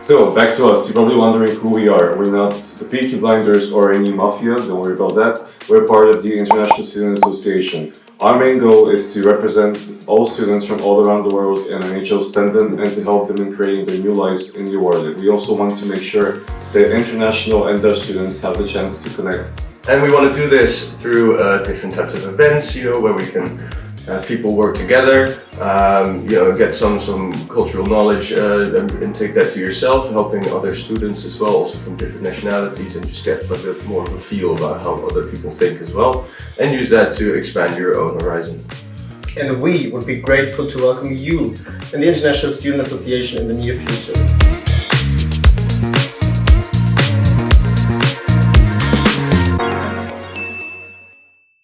So, back to us. You're probably wondering who we are. We're not the Peaky Blinders or any mafia, don't worry about that. We're part of the International Student Association. Our main goal is to represent all students from all around the world in NHL Stenden and to help them in creating their new lives in New Orleans. We also want to make sure that international and Dutch students have the chance to connect. And we want to do this through uh, different types of events, you know, where we can uh, people work together, um, you know, get some some cultural knowledge uh, and, and, take that to yourself, helping other students as well, also from different nationalities, and just get a bit more of a feel about how other people think as well, and use that to expand your own horizon. And we would be grateful to welcome you in the International Student Association in the near future.